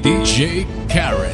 DJ Karen.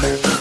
Bye.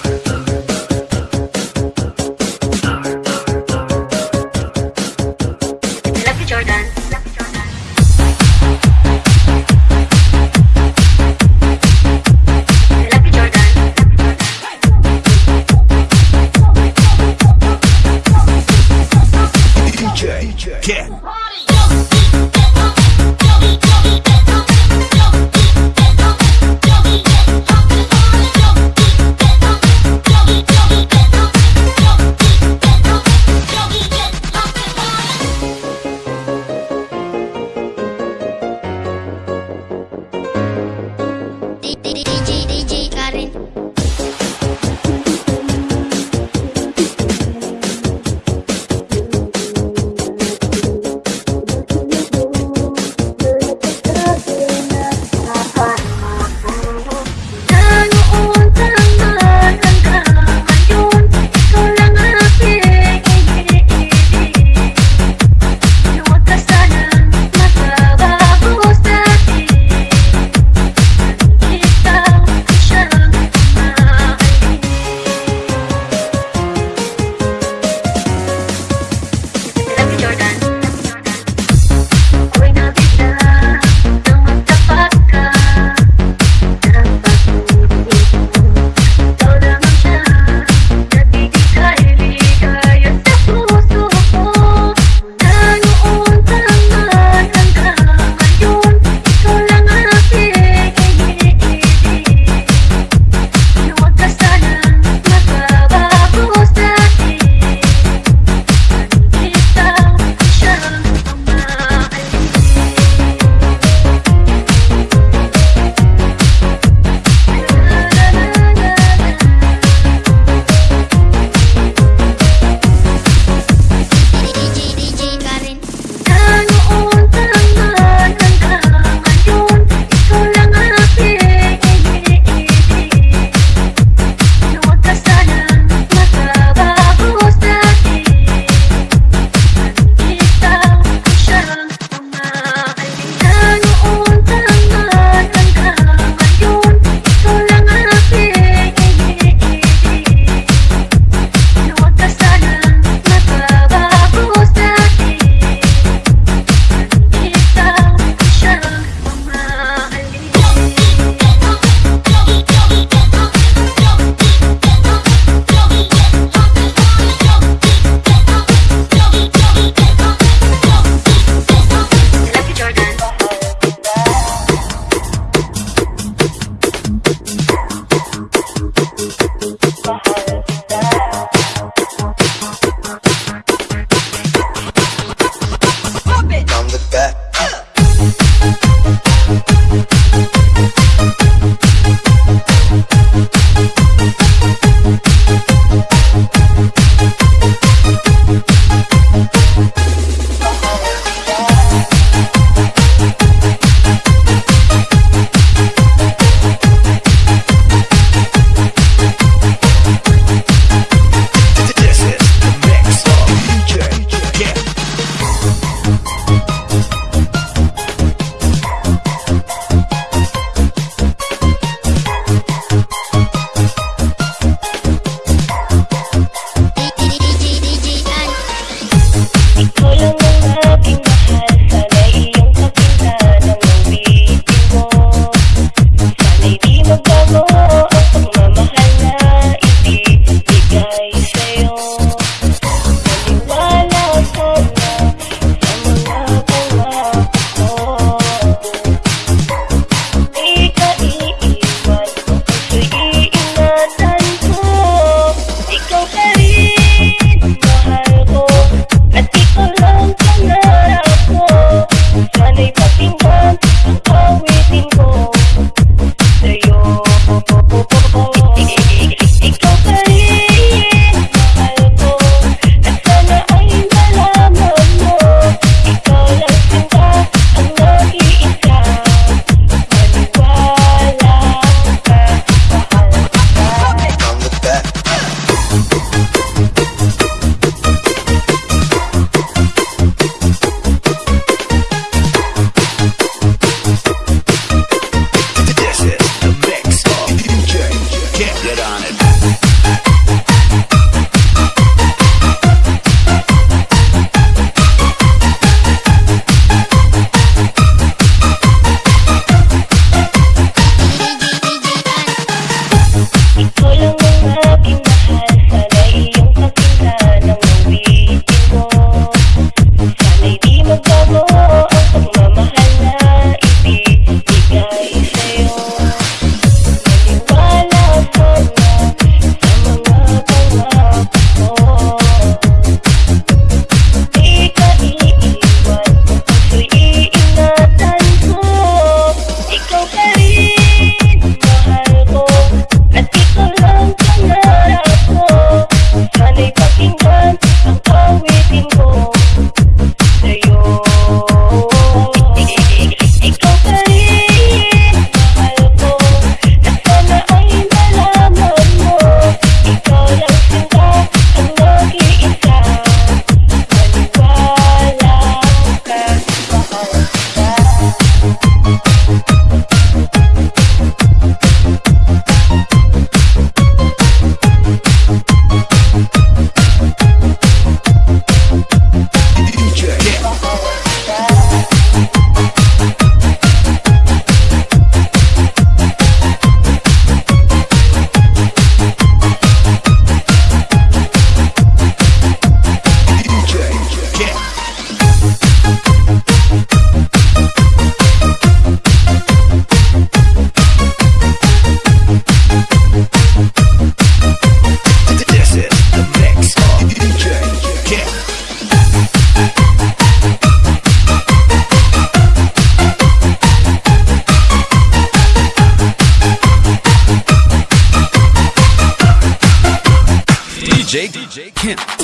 DJ DJ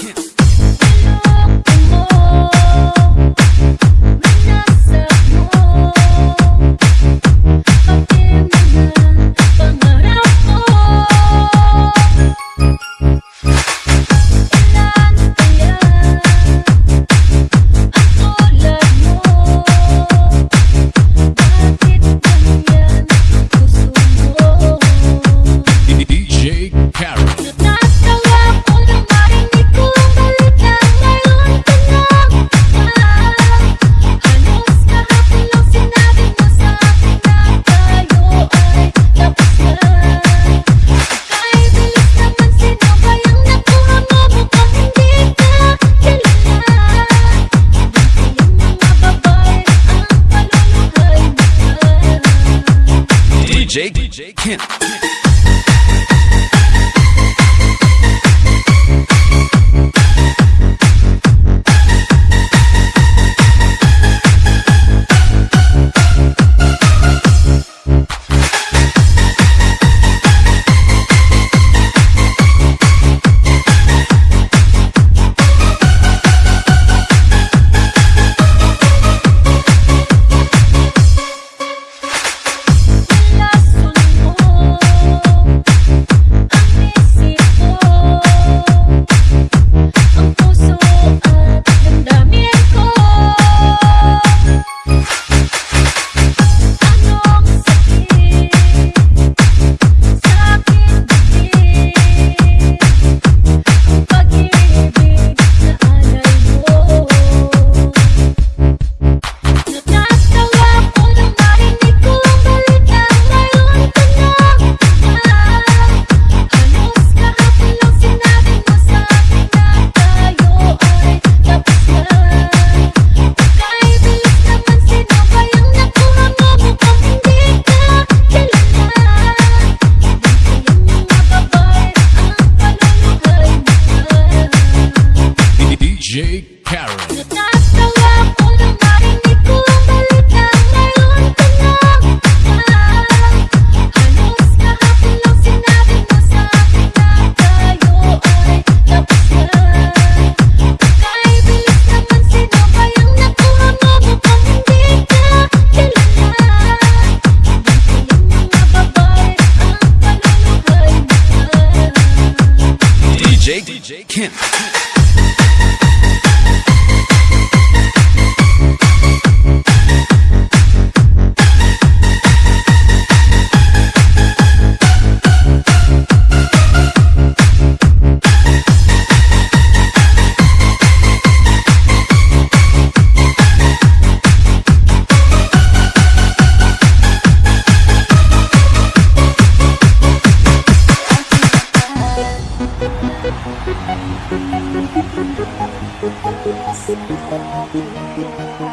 Kung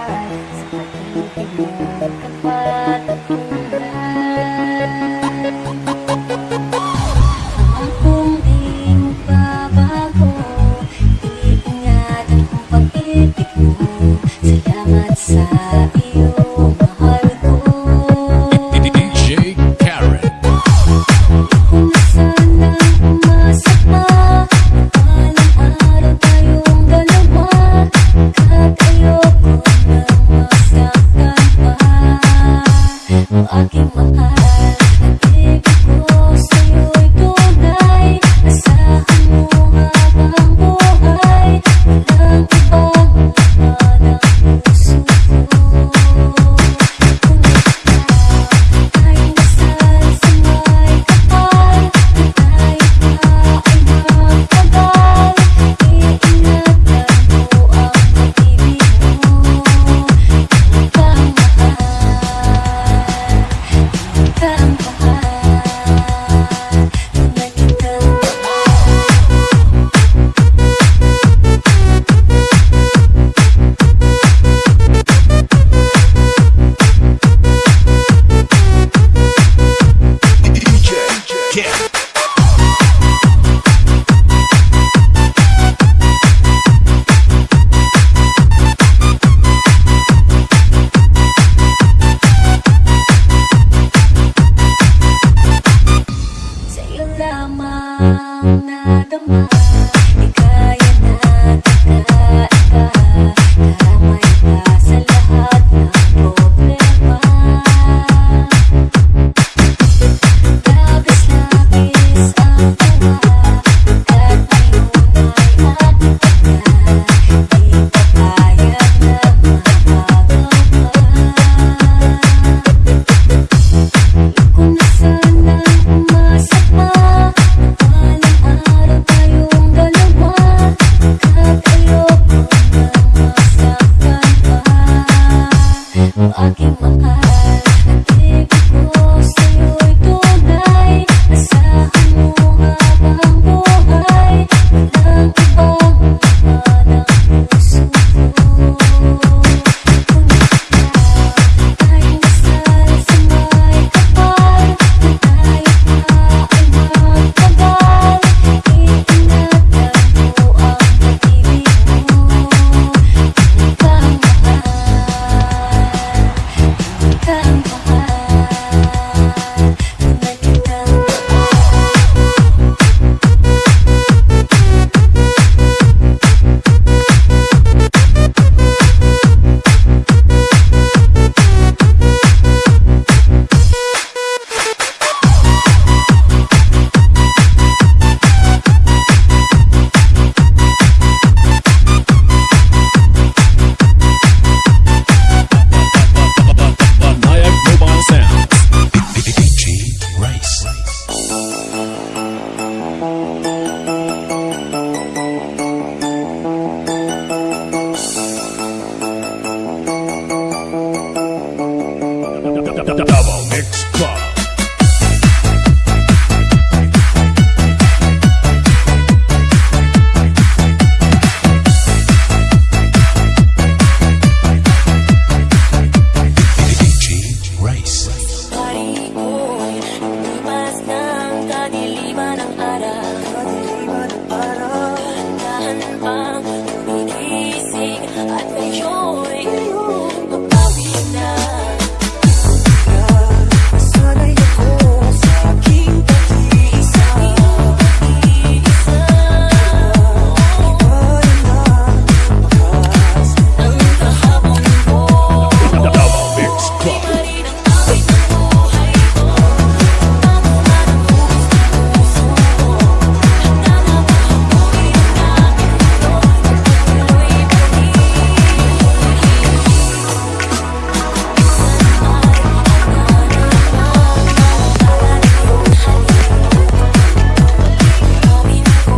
O aking mahal make joy.